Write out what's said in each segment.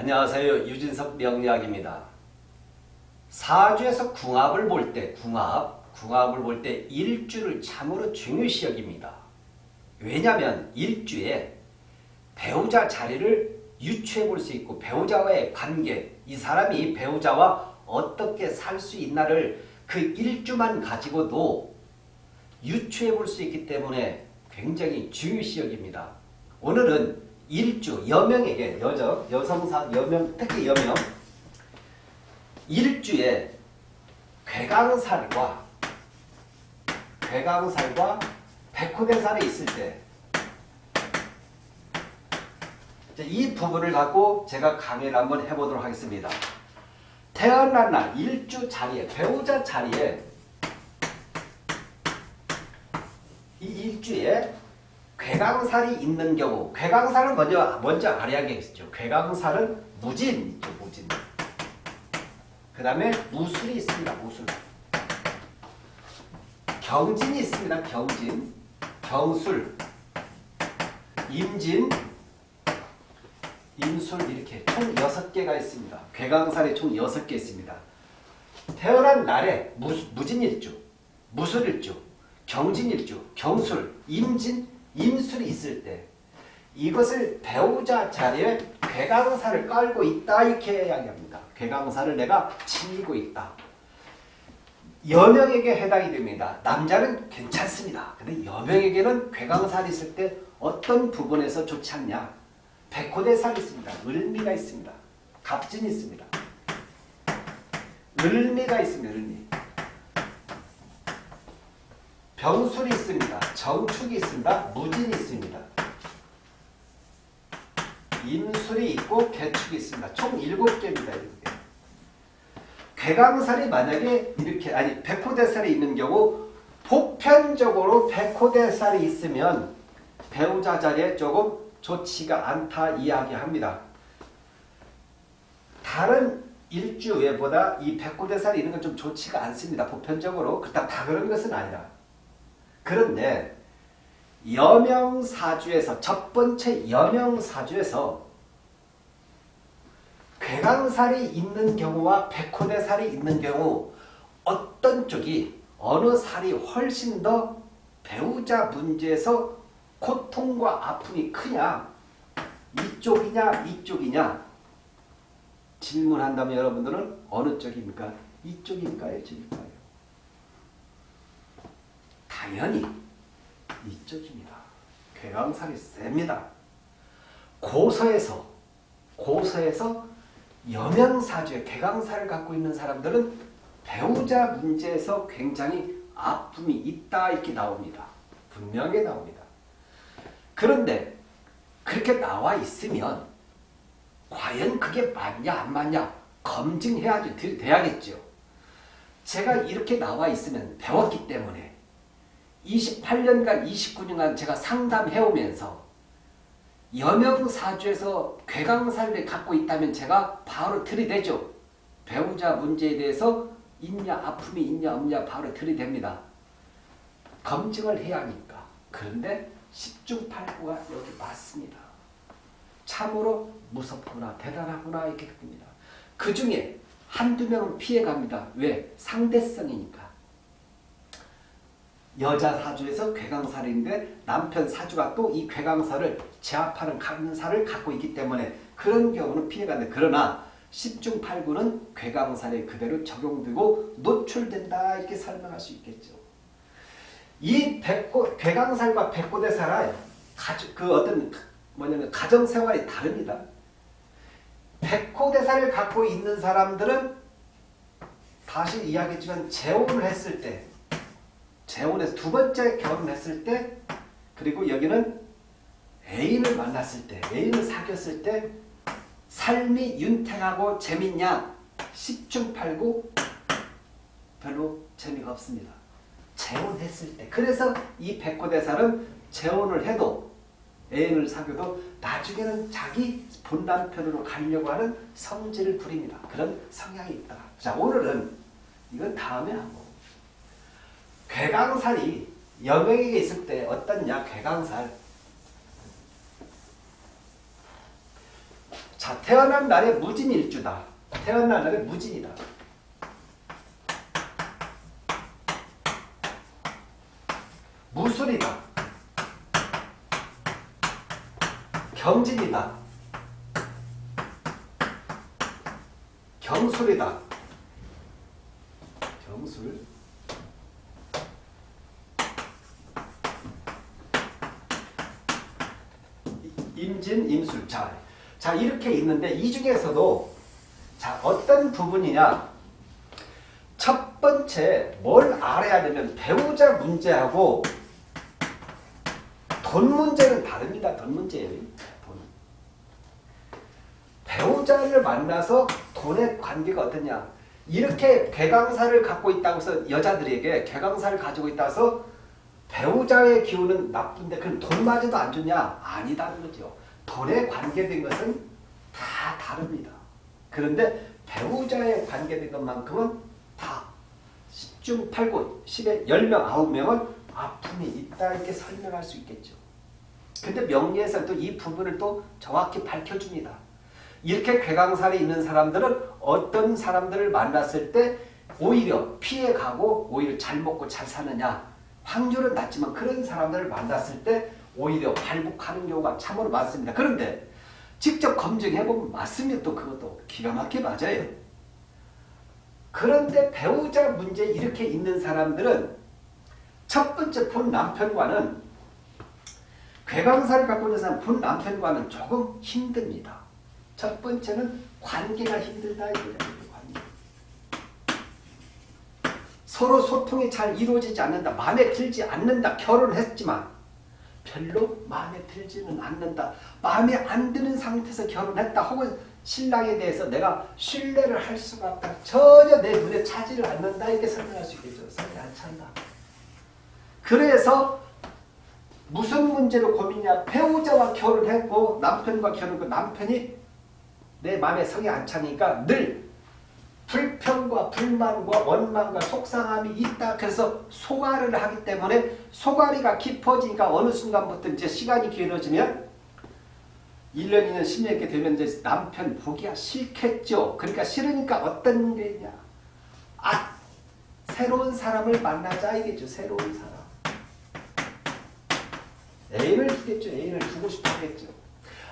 안녕하세요. 유진석 명리학입니다. 사주에서 궁합을 볼 때, 궁합, 궁합을 볼 때 일주를 참으로 중요시 여깁니다. 왜냐하면 일주에 배우자 자리를 유추해 볼 수 있고 배우자와의 관계, 이 사람이 배우자와 어떻게 살 수 있나를 그 일주만 가지고도 유추해 볼 수 있기 때문에 굉장히 중요시 여깁니다. 오늘은 일주, 여명에게, 여정, 여성사, 여명, 특히 여명 일주에 괴강살과 괴강살과 백호대살이 있을 때 이 부분을 갖고 제가 강의를 한번 해보도록 하겠습니다. 태어난 날 일주 자리에 배우자 자리에 이 일주에 괴강살이 있는 경우 괴강살은 먼저 먼저 알아야겠죠. 괴강살은 무진 있죠. 무진. 그 다음에 무술이 있습니다. 무술. 경진이 있습니다. 경진. 경술. 임진. 임술 이렇게 총 6개가 있습니다. 괴강살이 총 6개 있습니다. 태어난 날에 무, 무진일주, 무술일주, 경진일주, 경술, 임진, 임술이 있을 때 이것을 배우자 자리에 괴강사를 깔고 있다 이렇게 이야기합니다. 괴강사를 내가 지니고 있다. 여명에게 해당이 됩니다. 남자는 괜찮습니다. 근데 여명에게는 괴강살이 있을 때 어떤 부분에서 좋지 않냐? 백호대살이 있습니다. 을미가 있습니다. 갑진이 있습니다. 을미가 있습니다. 을미. 병술이 있습니다. 정축이 있습니다. 무진이 있습니다. 임술이 있고 개축이 있습니다. 총 7개입니다. 7개. 괴강살이 만약에 이렇게 아니 백호대살이 있는 경우 보편적으로 백호대살이 있으면 배우자 자리에 조금 좋지가 않다 이야기합니다. 다른 일주 외보다 이 백호대살이 있는 건 좀 좋지가 않습니다. 보편적으로 그렇다 다 그런 것은 아니라 그런데 여명사주에서 첫 번째 여명사주에서 괴강살이 있는 경우와 백호대살이 있는 경우 어떤 쪽이 어느 살이 훨씬 더 배우자 문제에서 고통과 아픔이 크냐 이쪽이냐 이쪽이냐 질문한다면 여러분들은 어느 쪽입니까? 이쪽일까요? 이쪽일까요? 당연히 이쪽입니다. 괴강살이 셉니다. 고서에서 고서에서 여명사주에 괴강살을 갖고 있는 사람들은 배우자 문제에서 굉장히 아픔이 있다 이렇게 나옵니다. 분명히 나옵니다. 그런데 그렇게 나와 있으면 과연 그게 맞냐 안 맞냐 검증해야지 돼야겠죠. 제가 이렇게 나와 있으면 배웠기 때문에 28년간 29년간 제가 상담해오면서 여명사주에서 괴강살을 갖고 있다면 제가 바로 들이대죠. 배우자 문제에 대해서 있냐 아픔이 있냐 없냐 바로 들이댑니다. 검증을 해야 하니까. 그런데 10중 8구가 여기 맞습니다. 참으로 무섭구나 대단하구나 이렇게 느낍니다. 그 중에 한두 명은 피해갑니다. 왜? 상대성이니까. 여자 사주에서 괴강살인데 남편 사주가 또 이 괴강살을 제압하는 강살을 갖고 있기 때문에 그런 경우는 피해가는데 그러나 10중 8구는 괴강살에 그대로 적용되고 노출된다 이렇게 설명할 수 있겠죠. 이 백고, 괴강살과 백고대살은 그 어떤 뭐냐면 가정생활이 다릅니다. 백호대살을 갖고 있는 사람들은 다시 이야기했지만 재혼을 했을 때 재혼해서 두 번째 결혼했을 때 그리고 여기는 애인을 만났을 때 애인을 사귀었을 때 삶이 윤택하고 재밌냐 10중 8구 별로 재미가 없습니다. 재혼했을 때 그래서 이 백호대살은 재혼을 해도 애인을 사귀어도 나중에는 자기 본 남편으로 가려고 하는 성질을 부립니다. 그런 성향이 있다. 자 오늘은 이건 다음에 하고 괴강살이 여명에게 있을 때 어떻냐 괴강살 자, 태어난 날에 무진일주다. 태어난 날에 무진이다. 무술이다. 경진이다. 경술이다. 경술. 임진, 임술. 자, 자 이렇게 있는데 이 중에서도 자 어떤 부분이냐? 첫 번째 뭘 알아야 되면 배우자 문제하고 돈 문제는 다릅니다. 돈 문제예요. 돈. 배우자를 만나서 돈의 관계가 어떠냐? 이렇게 개강사를 갖고 있다고 해서 여자들에게 개강사를 가지고 있다고 해서 배우자의 기운은 나쁜데 그럼 돈마저도 안 좋냐? 아니다는 거죠. 돈에 관계된 것은 다 다릅니다. 그런데 배우자에 관계된 것만큼은 다 10중 8구, 10에 10명, 9명은 아픔이 있다 이렇게 설명할 수 있겠죠. 근데 명리에서 또이 부분을 또 정확히 밝혀줍니다. 이렇게 괴강살이 있는 사람들은 어떤 사람들을 만났을 때 오히려 피해가고 오히려 잘 먹고 잘 사느냐 확률은 낮지만 그런 사람들을 만났을 때 오히려 발복하는 경우가 참으로 많습니다. 그런데 직접 검증해보면 맞습니다. 또 그것도 기가 막히게 맞아요. 그런데 배우자 문제 이렇게 있는 사람들은 첫 번째 본 남편과는 괴강사를 갖고 있는 사람 본 남편과는 조금 힘듭니다. 첫 번째는 관계가 힘들다 이거예요. 관계. 서로 소통이 잘 이루어지지 않는다. 마음에 들지 않는다. 결혼했지만 별로 마음에 들지는 않는다. 마음에 안 드는 상태에서 결혼했다. 혹은 신랑에 대해서 내가 신뢰를 할 수가 없다. 전혀 내 눈에 차지를 않는다. 이렇게 설명할 수 있겠죠. 성이 안 찬다. 그래서 무슨 문제로 고민이냐. 배우자와 결혼했고 남편과 결혼했고 남편이 내 마음에 성이 안 차니까 늘 불평과 불만과 원망과 속상함이 있다. 그래서 소가를 하기 때문에 소가리가 깊어지니까 어느 순간부터 이제 시간이 길어지면 1년, 2년, 10년 이렇게 되면 이제 남편 보기가 싫겠죠. 그러니까 싫으니까 어떤 게냐. 아, 새로운 사람을 만나자 이겠죠. 새로운 사람. 애인을 두겠죠. 애인을 두고 싶어 하겠죠.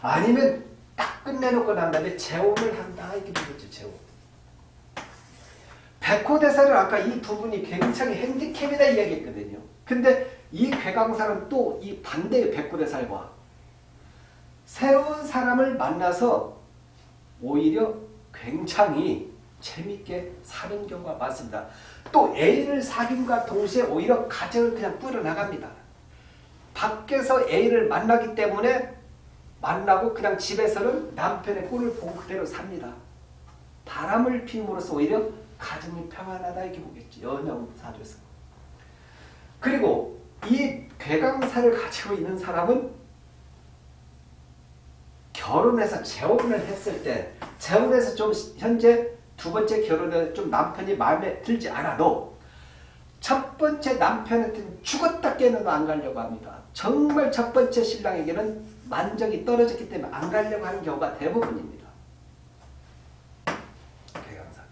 아니면 딱 끝내놓고 난 다음에 재혼을 한다. 이렇게 되겠죠. 재혼. 백호대사를 아까 이 부분이 굉장히 핸디캡이다 이야기했거든요. 근데 이 괴강사는 또 이 반대의 백호대살과 새로운 사람을 만나서 오히려 굉장히 재밌게 사는 경우가 많습니다. 또 애인을 사귄과 동시에 오히려 가정을 그냥 뿌려나갑니다. 밖에서 애인을 만나기 때문에 만나고 그냥 집에서는 남편의 꼴을 보고 그대로 삽니다. 바람을 피움으로써 오히려 가정이 평안하다 이렇게 보겠죠. 연영사주에서. 그리고 이 괴강사를 가지고 있는 사람은 결혼해서 재혼을 했을 때 재혼해서 좀 현재 두 번째 결혼에 좀 남편이 마음에 들지 않아도 첫 번째 남편한테는 죽었다 깨어나도 안 가려고 합니다. 정말 첫 번째 신랑에게는 만족이 떨어졌기 때문에 안 가려고 하는 경우가 대부분입니다. 괴강사.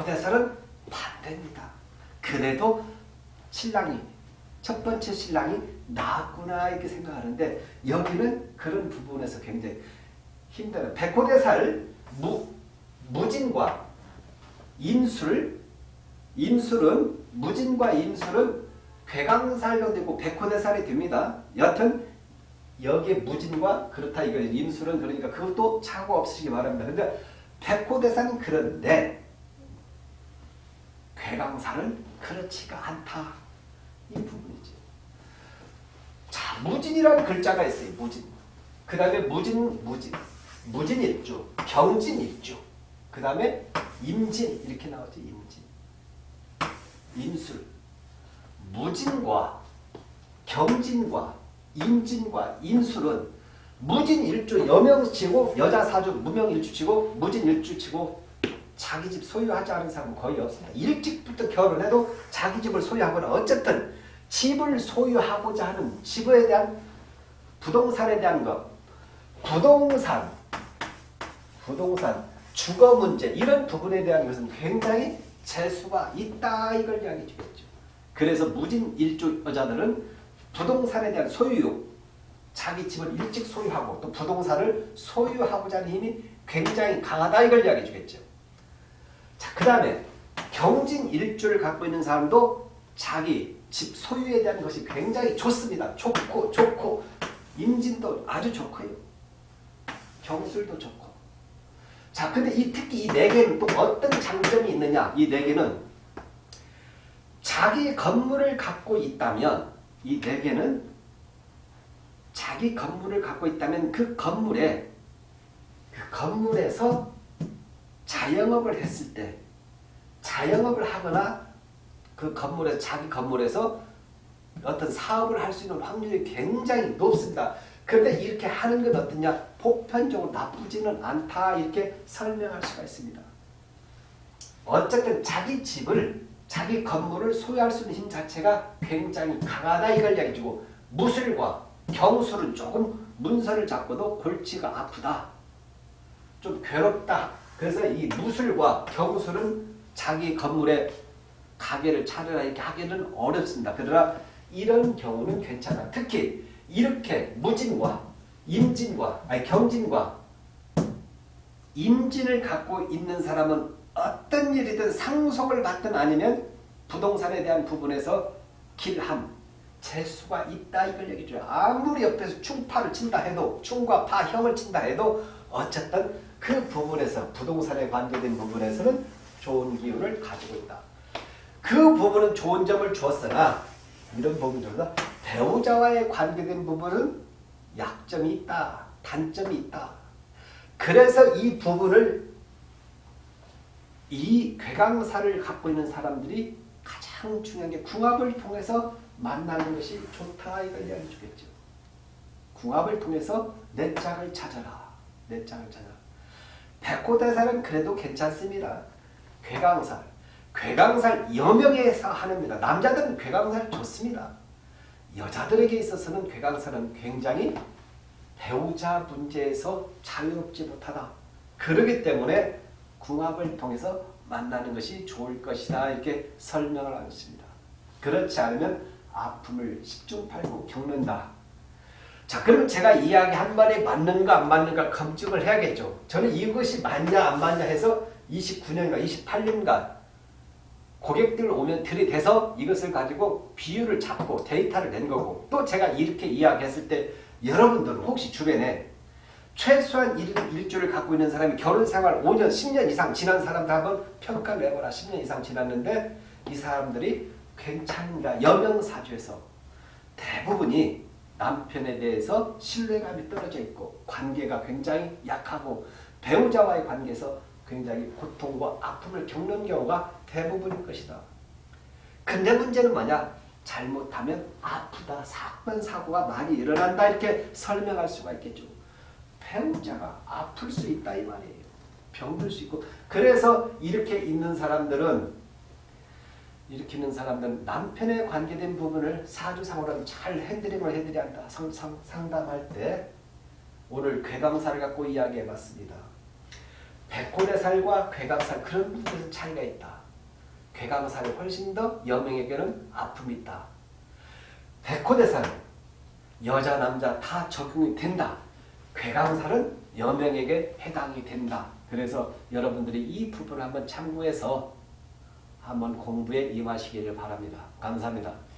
백호대살은 반대입니다. 그래도 신랑이 첫 번째 신랑이 나았구나 이렇게 생각하는데 여기는 그런 부분에서 굉장히 힘들어요. 백호대살 무, 무진과 임술 임술은 무진과 임술은 괴강살도 되고 백호대살이 됩니다. 여튼 여기에 무진과 그렇다 이거 임술은 그러니까 그것도 차고 없으시기 바랍니다. 근데 백호대살은 그런데 괴강살은 그렇지가 않다. 이 부분이지. 자, 무진이라는 글자가 있어요. 무진. 그 다음에 무진, 무진. 무진일주, 경진일주. 그 다음에 임진 이렇게 나오죠. 임진. 임술. 무진과 경진과 임진과 임술은 무진 일주 여명치고 여자 사주 무명 일주치고 무진 일주치고 자기 집 소유하지 않은 사람은 거의 없습니다. 일찍부터 결혼해도 자기 집을 소유하거나 어쨌든 집을 소유하고자 하는 집에 대한 부동산에 대한 것 부동산 부동산, 주거 문제 이런 부분에 대한 것은 굉장히 재수가 있다 이걸 이야기해 주겠죠. 그래서 무진 일조 여자들은 부동산에 대한 소유욕, 자기 집을 일찍 소유하고 또 부동산을 소유하고자 하는 힘이 굉장히 강하다 이걸 이야기해 주겠죠. 자, 그 다음에 경진 일주를 갖고 있는 사람도 자기 집 소유에 대한 것이 굉장히 좋습니다. 좋고 좋고 임진도 아주 좋고요. 경술도 좋고. 자, 근데 이 특히 이 네 개는 또 어떤 장점이 있느냐? 이 네 개는 자기 건물을 갖고 있다면 이 네 개는 자기 건물을 갖고 있다면 그 건물에 그 건물에서 자영업을 했을 때 자영업을 하거나 그 건물에 자기 건물에서 어떤 사업을 할 수 있는 확률이 굉장히 높습니다. 그런데 이렇게 하는 건 어떠냐? 보편적으로 나쁘지는 않다 이렇게 설명할 수가 있습니다. 어쨌든 자기 집을 자기 건물을 소유할 수 있는 힘 자체가 굉장히 강하다 이걸 이야기해주고 무술과 경술은 조금 문서를 잡고도 골치가 아프다. 좀 괴롭다. 그래서 이 무술과 경술은 자기 건물에 가게를 차려라 이렇게 하기는 어렵습니다. 그러나 이런 경우는 괜찮아. 특히 이렇게 무진과 임진과 아니 경진과 임진을 갖고 있는 사람은 어떤 일이든 상속을 받든 아니면 부동산에 대한 부분에서 길함, 재수가 있다 이걸 얘기해줘요. 아무리 옆에서 충파를 친다 해도 충과 파, 형을 친다 해도 어쨌든 그 부분에서 부동산에 관계된 부분에서는 좋은 기운을 가지고 있다. 그 부분은 좋은 점을 주었으나 이런 부분 중에서 배우자와의 관계된 부분은 약점이 있다. 단점이 있다. 그래서 이 부분을 이 괴강사를 갖고 있는 사람들이 가장 중요한 게 궁합을 통해서 만나는 것이 좋다 이걸 이야기해 주겠죠. 궁합을 통해서 내 짝을 찾아라. 내 짝을 찾아라. 백호대사는 그래도 괜찮습니다. 괴강살. 괴강살 여명에서 하는니다 남자들은 괴강살 좋습니다. 여자들에게 있어서는 괴강살은 굉장히 배우자 문제에서 자유롭지 못하다. 그러기 때문에 궁합을 통해서 만나는 것이 좋을 것이다. 이렇게 설명을 하고 있습니다. 그렇지 않으면 아픔을 십중팔구 겪는다. 자, 그럼 제가 이야기한 말이 맞는가 안 맞는가 검증을 해야겠죠. 저는 이것이 맞냐 안 맞냐 해서 29년인가 28년간 고객들 오면 들이대서 이것을 가지고 비율을 잡고 데이터를 낸 거고 또 제가 이렇게 이야기했을 때 여러분들은 혹시 주변에 최소한 일, 일주를 갖고 있는 사람이 결혼생활 5년, 10년 이상 지난 사람들 한번 평가를 해보라. 10년 이상 지났는데 이 사람들이 괜찮은가 여명사주에서 대부분이 남편에 대해서 신뢰감이 떨어져 있고 관계가 굉장히 약하고 배우자와의 관계에서 굉장히 고통과 아픔을 겪는 경우가 대부분일 것이다. 근데 문제는 뭐냐? 잘못하면 아프다, 사건, 사고가 많이 일어난다 이렇게 설명할 수가 있겠죠. 배우자가 아플 수 있다 이 말이에요. 병들 수 있고 그래서 이렇게 있는 사람들은 있는 사람들은 남편에 관계된 부분을 사주상으로 잘 핸들링을 해드려야 한다. 상, 상, 상담할 때 오늘 괴강사를 갖고 이야기해봤습니다. 백호대살과 괴강살 그런 부분에서 차이가 있다. 괴강살이 훨씬 더 여명에게는 아픔이 있다. 백호대살은 여자 남자 다 적용이 된다. 괴강살은 여명에게 해당이 된다. 그래서 여러분들이 이 부분을 한번 참고해서 한번 공부에 임하시기를 바랍니다. 감사합니다.